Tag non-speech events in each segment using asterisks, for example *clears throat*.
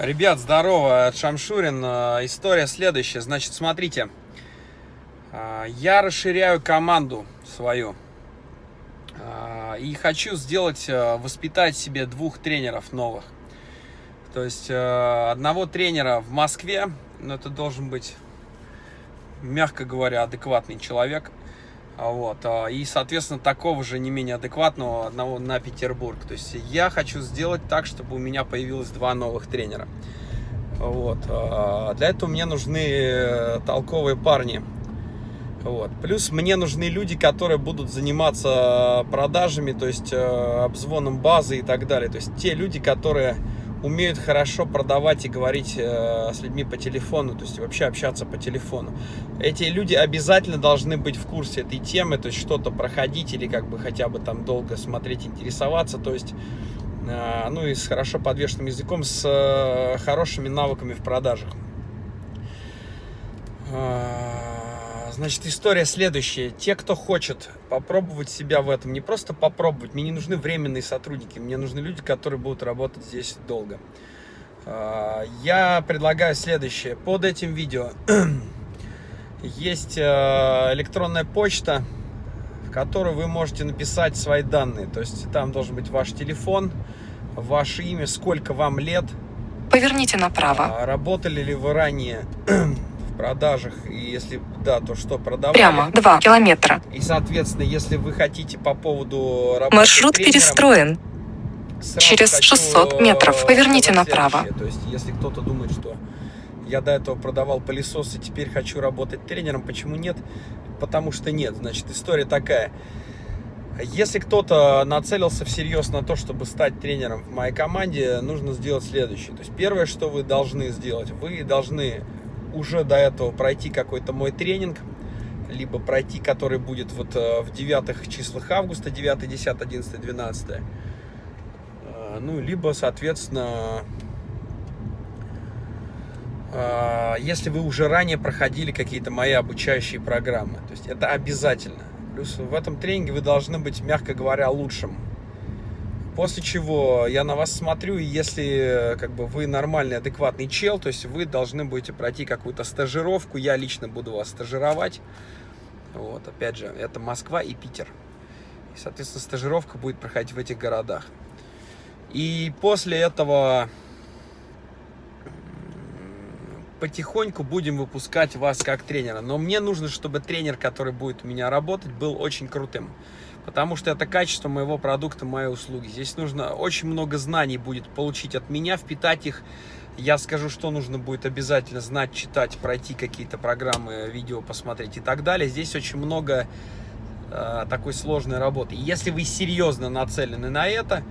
Ребят, здорово, это Шамшурин. Э, история следующая. Значит, смотрите, э, я расширяю команду свою. Э, и хочу сделать, воспитать себе двух тренеров новых. То есть одного тренера в Москве, но это должен быть, мягко говоря, адекватный человек – вот. А, и, соответственно, такого же не менее адекватного одного на Петербург. То есть я хочу сделать так, чтобы у меня появилось два новых тренера. Вот. А, для этого мне нужны э, толковые парни. Вот. Плюс мне нужны люди, которые будут заниматься продажами, то есть э, обзвоном базы и так далее. То есть те люди, которые умеют хорошо продавать и говорить э, с людьми по телефону, то есть вообще общаться по телефону. Эти люди обязательно должны быть в курсе этой темы, то есть что-то проходить или как бы хотя бы там долго смотреть, интересоваться, то есть э, ну и с хорошо подвешенным языком, с э, хорошими навыками в продажах. Э, Значит, история следующая. Те, кто хочет попробовать себя в этом, не просто попробовать, мне не нужны временные сотрудники, мне нужны люди, которые будут работать здесь долго. А, я предлагаю следующее. Под этим видео *clears throat* есть а, электронная почта, в которую вы можете написать свои данные. То есть там должен быть ваш телефон, ваше имя, сколько вам лет. Поверните направо. А, работали ли вы ранее *clears throat* продажах, и если да, то что продавали. Прямо 2 километра. И, соответственно, если вы хотите по поводу работы Маршрут перестроен. Через 600 метров поверните направо. То есть, если кто-то думает, что я до этого продавал пылесос и теперь хочу работать тренером, почему нет? Потому что нет. Значит, история такая. Если кто-то нацелился всерьез на то, чтобы стать тренером в моей команде, нужно сделать следующее. То есть первое, что вы должны сделать, вы должны уже до этого пройти какой-то мой тренинг, либо пройти, который будет вот э, в девятых числах августа, 9, 10, 11, 12. Ну, либо, соответственно, э, если вы уже ранее проходили какие-то мои обучающие программы. То есть это обязательно. Плюс в этом тренинге вы должны быть, мягко говоря, лучшим. После чего я на вас смотрю, и если как бы вы нормальный, адекватный чел, то есть вы должны будете пройти какую-то стажировку, я лично буду вас стажировать. Вот, опять же, это Москва и Питер. И, соответственно, стажировка будет проходить в этих городах. И после этого потихоньку будем выпускать вас как тренера. Но мне нужно, чтобы тренер, который будет у меня работать, был очень крутым потому что это качество моего продукта, моей услуги. Здесь нужно очень много знаний будет получить от меня, впитать их. Я скажу, что нужно будет обязательно знать, читать, пройти какие-то программы, видео посмотреть и так далее. Здесь очень много э, такой сложной работы. Если вы серьезно нацелены на это,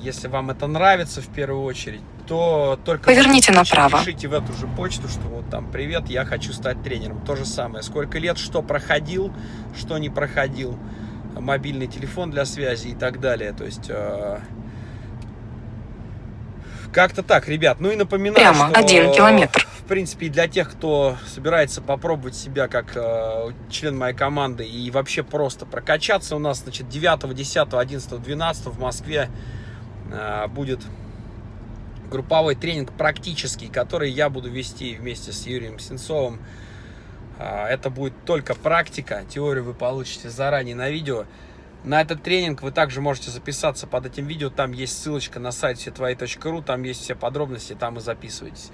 если вам это нравится в первую очередь, то только поверните направо. Пишите в эту же почту, что вот там привет, я хочу стать тренером. То же самое. Сколько лет, что проходил, что не проходил, мобильный телефон для связи и так далее. То есть э, как-то так, ребят. Ну и напоминаю, Прямо что, один километр. В принципе, для тех, кто собирается попробовать себя как э, член моей команды и вообще просто прокачаться, у нас, значит, 9, 10, 11, 12 в Москве э, будет групповой тренинг практический, который я буду вести вместе с Юрием Сенцовым. А, это будет только практика, теорию вы получите заранее на видео. На этот тренинг вы также можете записаться под этим видео, там есть ссылочка на сайт всетвои.ру, там есть все подробности, там и записывайтесь.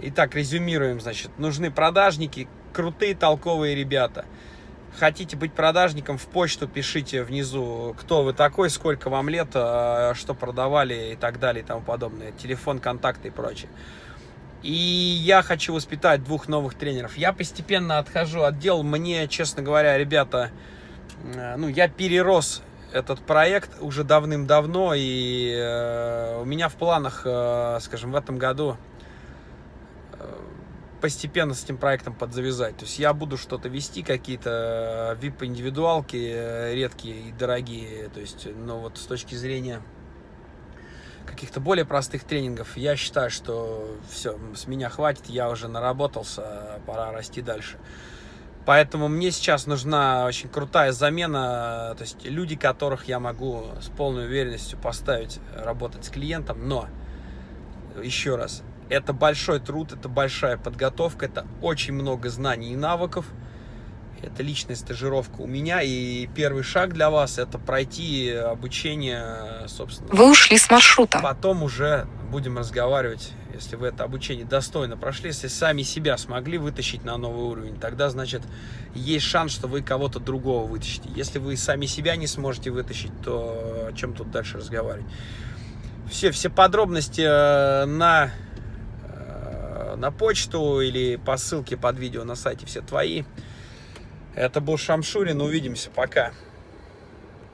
Итак, резюмируем, значит, нужны продажники, крутые, толковые ребята – хотите быть продажником, в почту пишите внизу, кто вы такой, сколько вам лет, а, что продавали и так далее и тому подобное. Телефон, контакты и прочее. И я хочу воспитать двух новых тренеров. Я постепенно отхожу от дел. Мне, честно говоря, ребята, э, ну, я перерос этот проект уже давным-давно. И э, у меня в планах, э, скажем, в этом году постепенно с этим проектом подзавязать. То есть я буду что-то вести, какие-то VIP-индивидуалки э, редкие и дорогие. То есть, но вот с точки зрения каких-то более простых тренингов, я считаю, что все, с меня хватит, я уже наработался, пора расти дальше. Поэтому мне сейчас нужна очень крутая замена, то есть люди, которых я могу с полной уверенностью поставить работать с клиентом, но еще раз, это большой труд, это большая подготовка, это очень много знаний и навыков. Это личная стажировка у меня, и первый шаг для вас это пройти обучение, собственно. Вы ушли с маршрута. Потом уже будем разговаривать, если вы это обучение достойно прошли, если сами себя смогли вытащить на новый уровень, тогда, значит, есть шанс, что вы кого-то другого вытащите. Если вы сами себя не сможете вытащить, то о чем тут дальше разговаривать? Все, все подробности э, на, на почту или по ссылке под видео на сайте все твои. Это был Шамшурин. Увидимся. Пока.